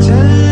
真